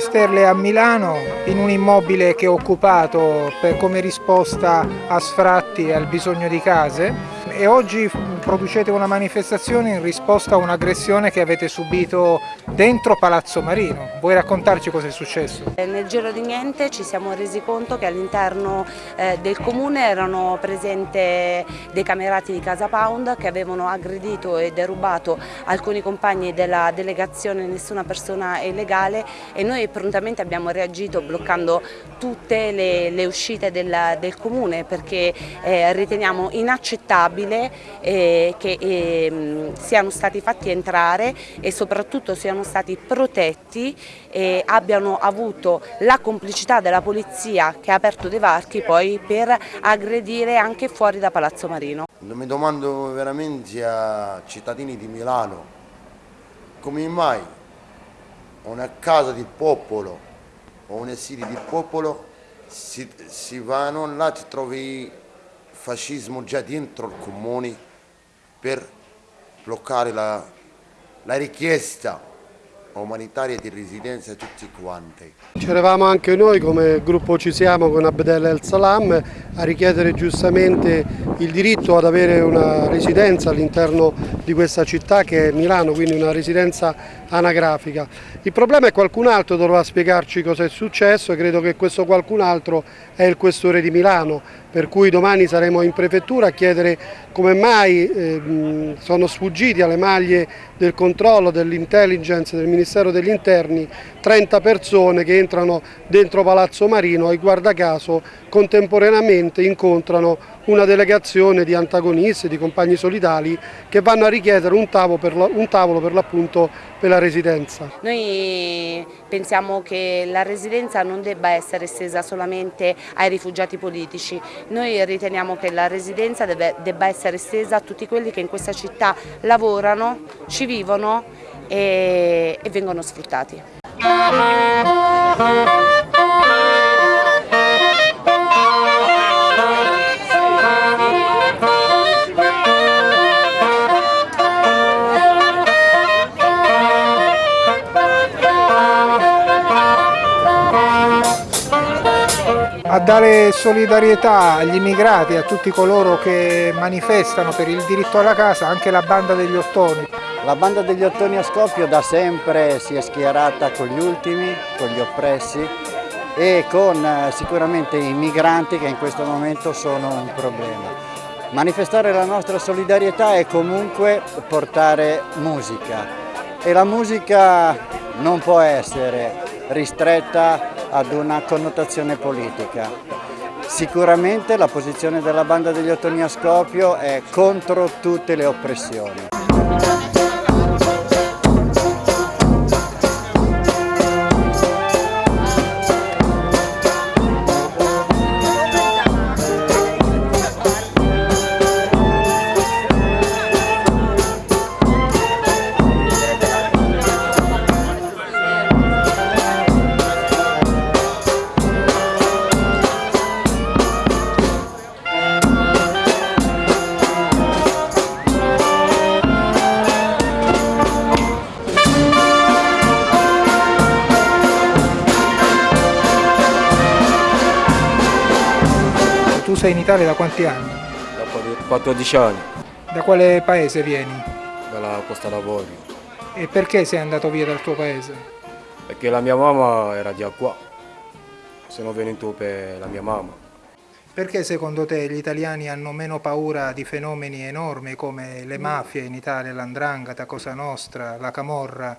Sterle a Milano, in un immobile che è occupato come risposta a sfratti e al bisogno di case e oggi producete una manifestazione in risposta a un'aggressione che avete subito dentro Palazzo Marino. Vuoi raccontarci cosa è successo? Eh, nel giro di niente ci siamo resi conto che all'interno eh, del comune erano presenti dei camerati di Casa Pound che avevano aggredito e derubato alcuni compagni della delegazione Nessuna Persona Illegale e noi prontamente abbiamo reagito bloccando tutte le, le uscite del, del, comune perché eh, riteniamo inaccettabile possibile eh, che eh, siano stati fatti entrare e soprattutto siano stati protetti e abbiano avuto la complicità della polizia che ha aperto dei varchi poi per aggredire anche fuori da Palazzo Marino. Mi domando veramente a cittadini di Milano come mai una casa di popolo o un esilio di popolo si, si vanno là, ti trovi fascismo già dentro il comune per bloccare la, la richiesta umanitaria di residenza a tutti quanti. C'eravamo anche noi come gruppo Ci Siamo con Abdel El Salam a richiedere giustamente il diritto ad avere una residenza all'interno di questa città che è Milano, quindi una residenza anagrafica. Il problema è qualcun altro dovrà spiegarci cosa è successo e credo che questo qualcun altro è il questore di Milano, per cui domani saremo in prefettura a chiedere come mai eh, sono sfuggiti alle maglie del controllo dell'intelligence del Ministero degli Interni 30 persone che entrano dentro Palazzo Marino e guarda caso contemporaneamente incontrano una delegazione di antagonisti, di compagni solidali che vanno a richiedere un tavolo per l'appunto per la residenza. Noi pensiamo che la residenza non debba essere estesa solamente ai rifugiati politici, noi riteniamo che la residenza deve, debba essere estesa a tutti quelli che in questa città lavorano, ci vivono e, e vengono sfruttati. A dare solidarietà agli immigrati, a tutti coloro che manifestano per il diritto alla casa, anche la banda degli ottoni. La banda degli ottoni a Scoppio da sempre si è schierata con gli ultimi, con gli oppressi e con eh, sicuramente i migranti che in questo momento sono un problema. Manifestare la nostra solidarietà è comunque portare musica e la musica non può essere ristretta ad una connotazione politica. Sicuramente la posizione della banda degli ottoni a Scopio è contro tutte le oppressioni. Sei in Italia da quanti anni? Da 14 anni. Da quale paese vieni? Dalla Costa Lavori. E perché sei andato via dal tuo paese? Perché la mia mamma era già qua. Sono venuto per la mia mamma. Perché secondo te gli italiani hanno meno paura di fenomeni enormi come le mafie in Italia, l'andrangheta, Cosa Nostra, la Camorra,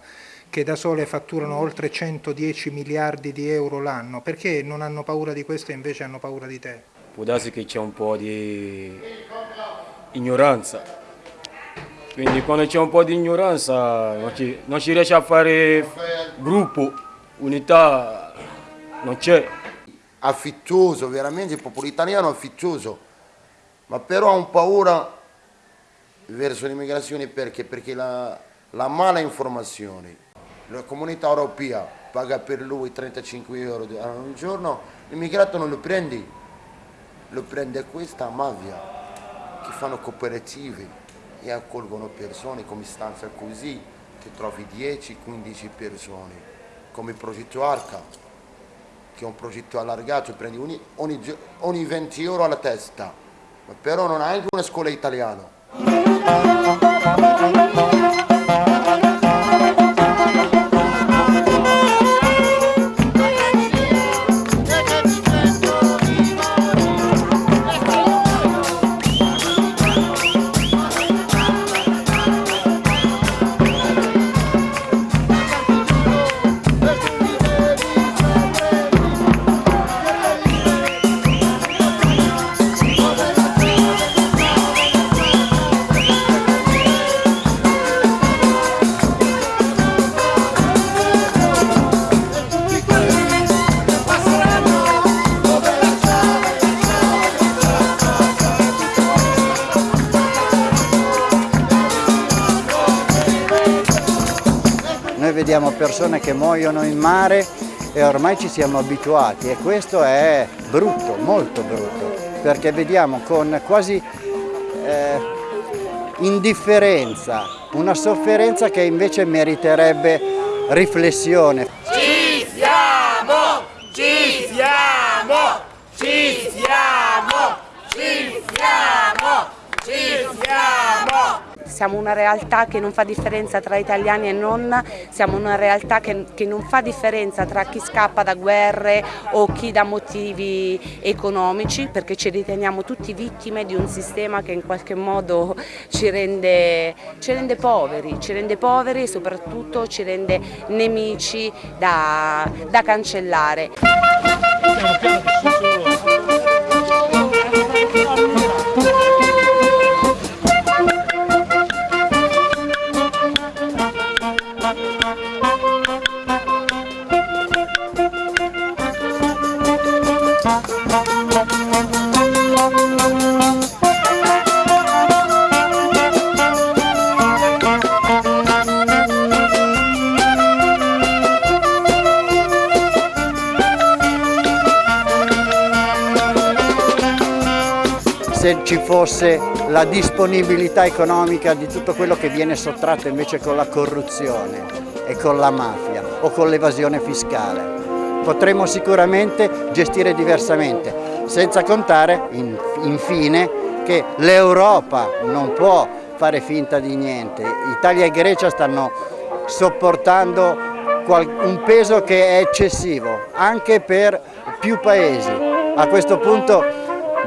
che da sole fatturano oltre 110 miliardi di euro l'anno? Perché non hanno paura di questo e invece hanno paura di te? Può darsi che c'è un po' di ignoranza. Quindi quando c'è un po' di ignoranza non, ci, non si riesce a fare gruppo, unità, non c'è. Affittuoso, veramente il popolo italiano affittuoso, ma però ha un paura verso l'immigrazione perché? Perché la, la mala informazione, la comunità europea paga per lui 35 euro al giorno, l'immigrato non lo prende lo prende questa mafia che fanno cooperative e accolgono persone come stanza così, ti trovi 10-15 persone come il progetto Arca, che è un progetto allargato, prendi ogni, ogni, ogni 20 euro alla testa, però non ha anche una scuola italiana. Persone che muoiono in mare e ormai ci siamo abituati e questo è brutto, molto brutto, perché vediamo con quasi eh, indifferenza una sofferenza che invece meriterebbe riflessione. Ci siamo! Ci siamo! Ci siamo! Ci siamo! Ci siamo! Una realtà che non fa differenza tra italiani e non, siamo una realtà che, che, non fa differenza tra chi scappa da guerre o chi da motivi economici, perché ci riteniamo tutti vittime di un sistema che in qualche modo ci rende, ci rende poveri, ci rende poveri e soprattutto ci rende nemici da, da cancellare. Se ci fosse la disponibilità economica di tutto quello che viene sottratto invece con la corruzione e con la mafia o con l'evasione fiscale. Potremmo sicuramente gestire diversamente, senza contare infine che l'Europa non può fare finta di niente. Italia e Grecia stanno sopportando un peso che è eccessivo anche per più paesi. A questo punto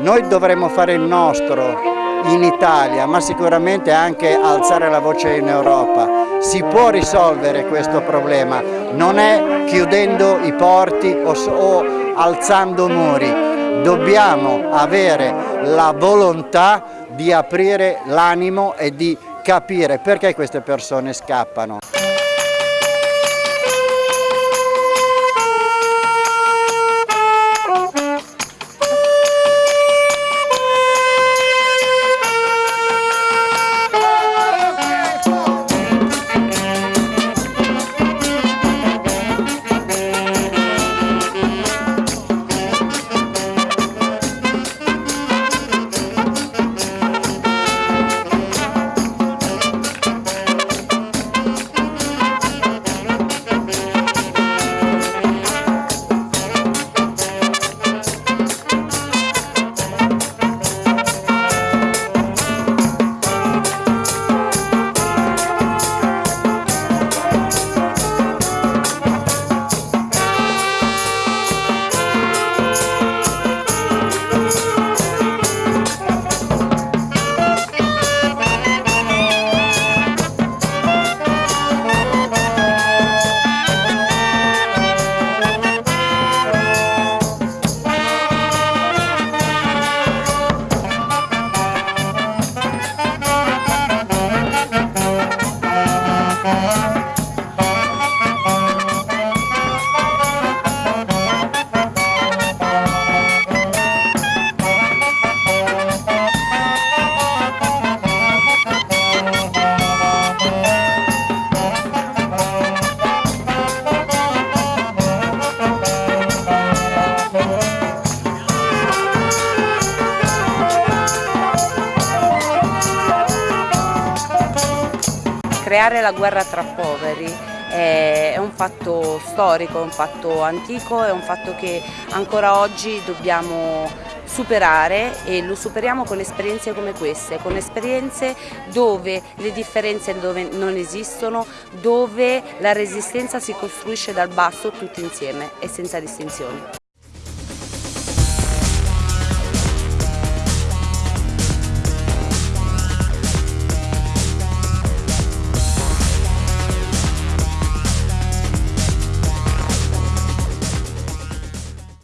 noi dovremmo fare il nostro in Italia, ma sicuramente anche alzare la voce in Europa. Si può risolvere questo problema, non è chiudendo i porti o, o alzando muri. Dobbiamo avere la volontà di aprire l'animo e di capire perché queste persone scappano. Creare la guerra tra poveri è un fatto storico, è un fatto antico, è un fatto che ancora oggi dobbiamo superare e lo superiamo con esperienze come queste, con esperienze dove le differenze dove non esistono, dove la resistenza si costruisce dal basso tutti insieme e senza distinzioni.